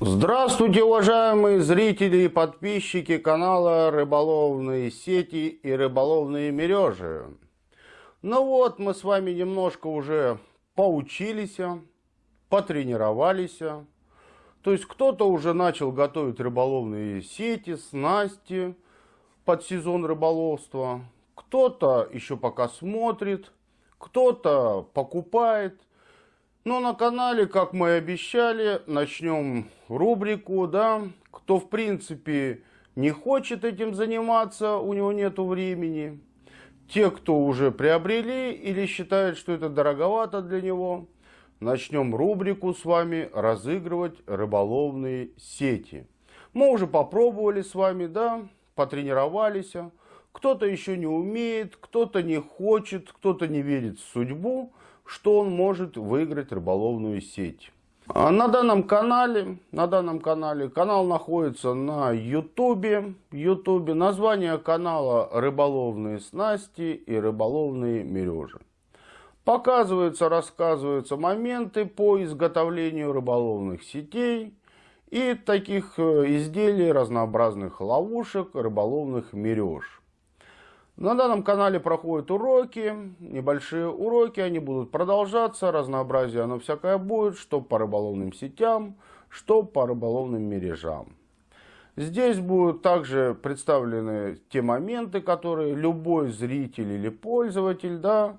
Здравствуйте, уважаемые зрители и подписчики канала Рыболовные сети и рыболовные мережи. Ну вот, мы с вами немножко уже поучились, потренировались. То есть кто-то уже начал готовить рыболовные сети, снасти под сезон рыболовства. Кто-то еще пока смотрит, кто-то покупает. Но на канале, как мы и обещали, начнем рубрику, да, кто в принципе не хочет этим заниматься, у него нету времени. Те, кто уже приобрели или считают, что это дороговато для него, начнем рубрику с вами разыгрывать рыболовные сети. Мы уже попробовали с вами, да, потренировались. Кто-то еще не умеет, кто-то не хочет, кто-то не верит в судьбу что он может выиграть рыболовную сеть. А на данном канале, на данном канале, канал находится на ютубе, ютубе, название канала рыболовные снасти и рыболовные мережи. Показываются, рассказываются моменты по изготовлению рыболовных сетей и таких э, изделий, разнообразных ловушек, рыболовных мереж. На данном канале проходят уроки, небольшие уроки, они будут продолжаться, разнообразие оно всякое будет, что по рыболовным сетям, что по рыболовным мережам. Здесь будут также представлены те моменты, которые любой зритель или пользователь да,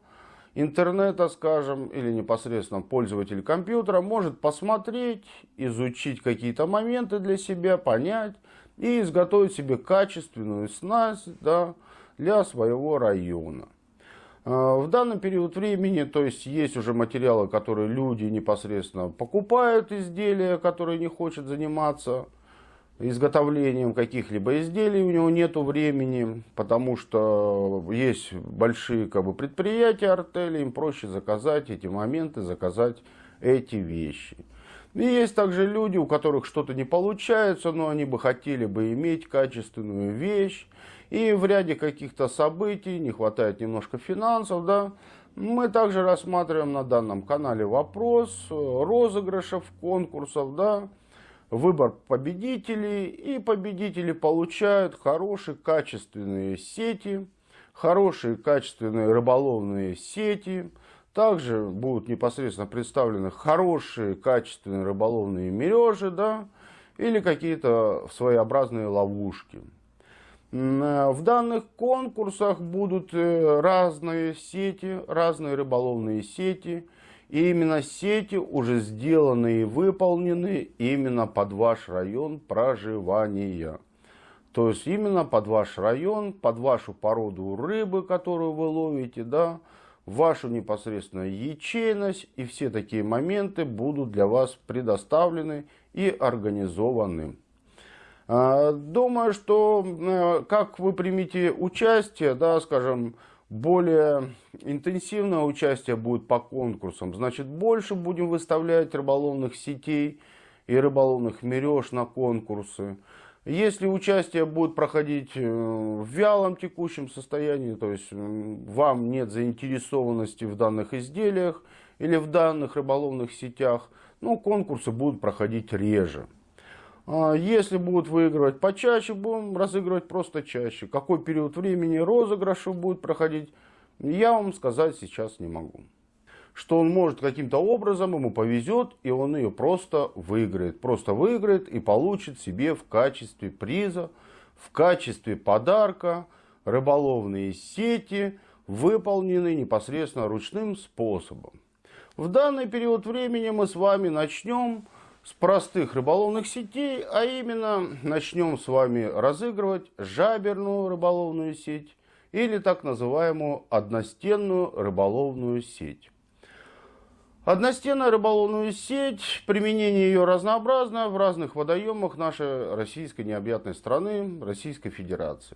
интернета, скажем, или непосредственно пользователь компьютера может посмотреть, изучить какие-то моменты для себя, понять и изготовить себе качественную снасть, да, для своего района. А, в данный период времени, то есть есть уже материалы, которые люди непосредственно покупают изделия, которые не хочет заниматься изготовлением каких-либо изделий, у него нет времени, потому что есть большие как бы, предприятия, артели, им проще заказать эти моменты, заказать эти вещи. И есть также люди, у которых что-то не получается, но они бы хотели бы иметь качественную вещь, и в ряде каких-то событий не хватает немножко финансов, да, мы также рассматриваем на данном канале вопрос розыгрышев, конкурсов, да, выбор победителей, и победители получают хорошие качественные сети, хорошие качественные рыболовные сети, также будут непосредственно представлены хорошие качественные рыболовные мережи, да, или какие-то своеобразные ловушки. Э, в данных конкурсах будут э, разные сети, разные рыболовные сети. И именно сети уже сделаны и выполнены именно под ваш район проживания. То есть именно под ваш район, под вашу породу рыбы, которую вы ловите, да, вашу непосредственную ячейность. И все такие моменты будут для вас предоставлены и организованы. А, думаю, что э, как вы примете участие, да, скажем, более интенсивное участие будет по конкурсам, значит больше будем выставлять рыболовных сетей и рыболовных мереж на конкурсы. Если участие будет проходить э, в вялом текущем состоянии, то есть вам нет заинтересованности в данных изделиях или в данных рыболовных сетях, ну, конкурсы будут проходить реже. А если будут выигрывать почаще, будем разыгрывать просто чаще. Какой период времени розыгрыши будет проходить, я вам сказать сейчас не могу. Что он может каким-то образом, ему повезет, и он ее просто выиграет. Просто выиграет и получит себе в качестве приза, в качестве подарка рыболовные сети, выполненные непосредственно ручным способом. В данный период времени мы с вами начнем с простых рыболовных сетей, а именно начнем с вами разыгрывать жаберную рыболовную сеть или так называемую одностенную рыболовную сеть. Одностенная рыболовную сеть, применение ее разнообразно в разных водоемах нашей российской необъятной страны, Российской Федерации.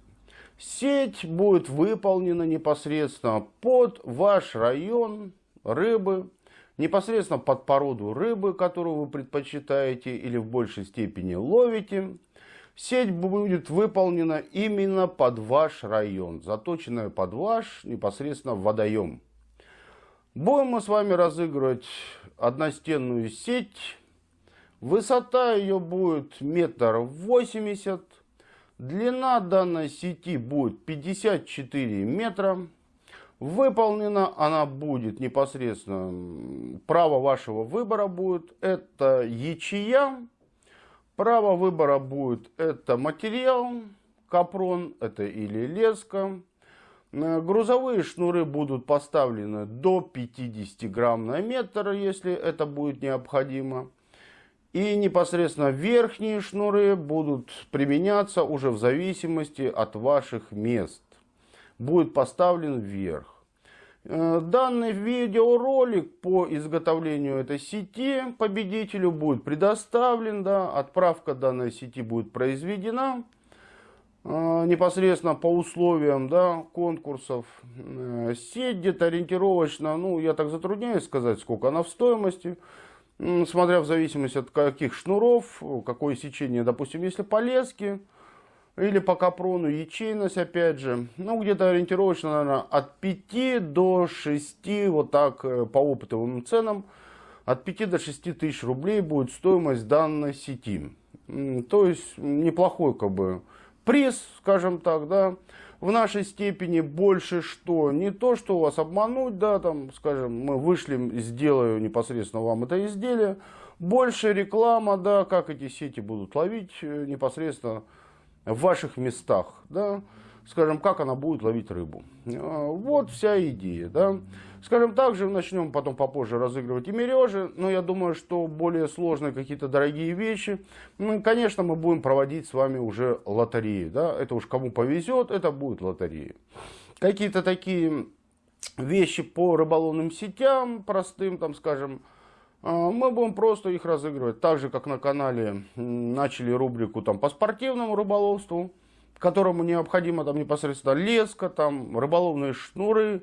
Сеть будет выполнена непосредственно под ваш район рыбы, непосредственно под породу рыбы, которую вы предпочитаете или в большей степени ловите. Сеть будет выполнена именно под ваш район, заточенная под ваш непосредственно водоем. Будем мы с вами разыгрывать одностенную сеть Высота ее будет метр восемьдесят. Длина данной сети будет 54 метра. Выполнена она будет непосредственно, право вашего выбора будет, это ячея. Право выбора будет, это материал, капрон, это или леска. Грузовые шнуры будут поставлены до 50 грамм на метр, если это будет необходимо. И непосредственно верхние шнуры будут применяться уже в зависимости от ваших мест. Будет поставлен вверх. Э, данный видеоролик по изготовлению этой сети победителю будет предоставлен. Да, отправка данной сети будет произведена непосредственно по условиям да, конкурсов. Э, сеть где-то ориентировочно, ну я так затрудняюсь сказать, сколько она в стоимости смотря в зависимости от каких шнуров, какое сечение, допустим, если по леске или по капрону ячейность, опять же, ну, где-то ориентировочно, наверное, от 5 до 6, вот так, э, по опытовым ценам, от 5 до 6 тысяч рублей будет стоимость данной сети. То есть, неплохой, как бы, приз, скажем так, да, в нашей степени больше что? Не то, что вас обмануть, да, там, скажем, мы вышли, сделаю непосредственно вам это изделие. Больше реклама, да, как эти сети будут ловить э, непосредственно в ваших местах, да скажем, как она будет ловить рыбу. А, вот вся идея. Да? Скажем, также начнем потом попозже разыгрывать и мережи, но я думаю, что более сложные какие-то дорогие вещи, ну, конечно, мы будем проводить с вами уже лотереи. Да? Это уж кому повезет, это будет лотереи. Какие-то такие вещи по рыболовным сетям, простым, там, скажем, а, мы будем просто их разыгрывать. Так же, как на канале начали рубрику там, по спортивному рыболовству которому необходимо там непосредственно леска, там рыболовные шнуры.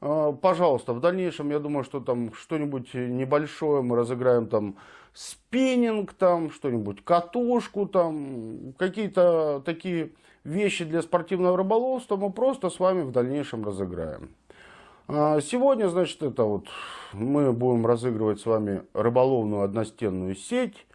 А, пожалуйста, в дальнейшем, я думаю, что там что-нибудь небольшое мы разыграем там спиннинг, там что-нибудь, катушку, там какие-то такие вещи для спортивного рыболовства мы просто с вами в дальнейшем разыграем. А, сегодня, значит, это вот мы будем разыгрывать с вами рыболовную одностенную сеть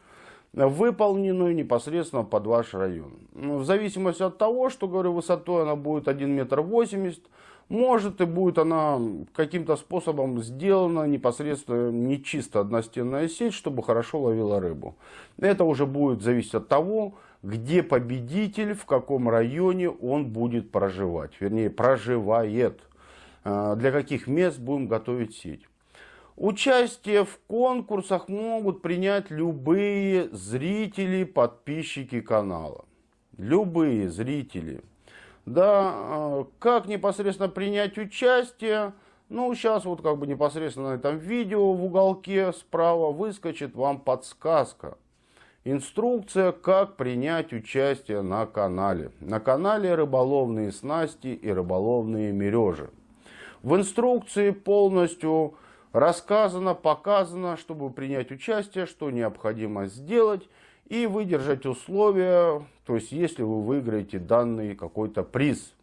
выполненную непосредственно под ваш район. Ну, в зависимости от того, что, говорю, высотой она будет 1 метр 80 может и будет она каким-то способом сделана непосредственно не чисто одностенная сеть, чтобы хорошо ловила рыбу. Это уже будет зависеть от того, где победитель, в каком районе он будет проживать. Вернее, проживает. А, для каких мест будем готовить сеть. Участие в конкурсах могут принять любые зрители, подписчики канала. Любые зрители. Да, а, как непосредственно принять участие? Ну, сейчас вот как бы непосредственно на этом видео в уголке справа выскочит вам подсказка. Инструкция, как принять участие на канале. На канале рыболовные снасти и рыболовные мережи. В инструкции полностью рассказано, показано, чтобы принять участие, что необходимо сделать и выдержать условия, то есть если вы выиграете данный какой-то приз.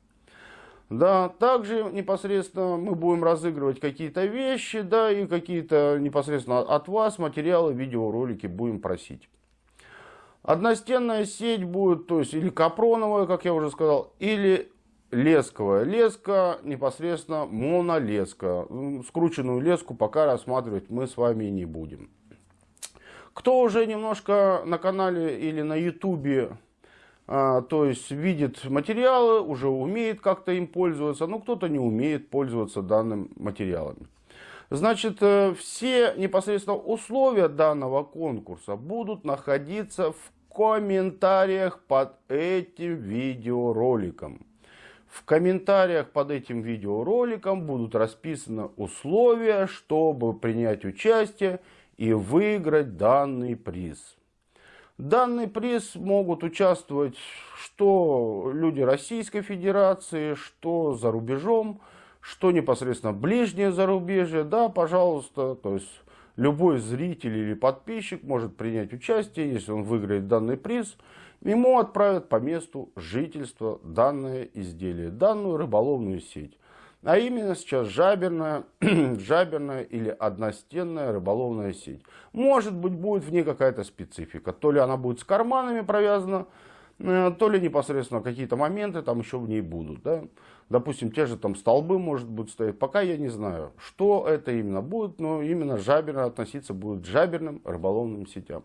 Да, также непосредственно мы будем разыгрывать какие-то вещи, да, и какие-то непосредственно от вас материалы, видеоролики будем просить. Одностенная сеть будет, то есть или капроновая, как я уже сказал, или лесковая леска, непосредственно монолеска. Скрученную леску пока рассматривать мы с вами не будем. Кто уже немножко на канале или на ютубе, а, то есть видит материалы, уже умеет как-то им пользоваться, но кто-то не умеет пользоваться данным материалами. Значит, э, все непосредственно условия данного конкурса будут находиться в комментариях под этим видеороликом. В комментариях под этим видеороликом будут расписаны условия, чтобы принять участие и выиграть данный приз. Данный приз могут участвовать что люди Российской Федерации, что за рубежом, что непосредственно ближнее зарубежье. Да, пожалуйста, то есть любой зритель или подписчик может принять участие, если он выиграет данный приз – ему отправят по месту жительства данное изделие, данную рыболовную сеть. А именно сейчас жаберная, жаберная или одностенная рыболовная сеть. Может быть, будет в ней какая-то специфика. То ли она будет с карманами провязана, э, то ли непосредственно какие-то моменты там еще в ней будут. Да? Допустим, те же там столбы, может быть, стоять. Пока я не знаю, что это именно будет, но именно жаберно относиться будет к жаберным рыболовным сетям.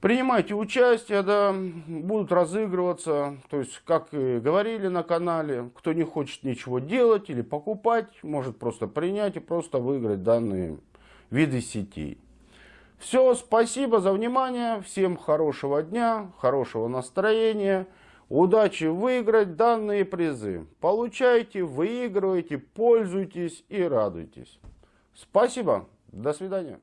Принимайте участие, да, будут разыгрываться, то есть, как и говорили на канале, кто не хочет ничего делать или покупать, может просто принять и просто выиграть данные виды сетей. Все, спасибо за внимание, всем хорошего дня, хорошего настроения, удачи выиграть данные призы. Получайте, выигрывайте, пользуйтесь и радуйтесь. Спасибо, до свидания.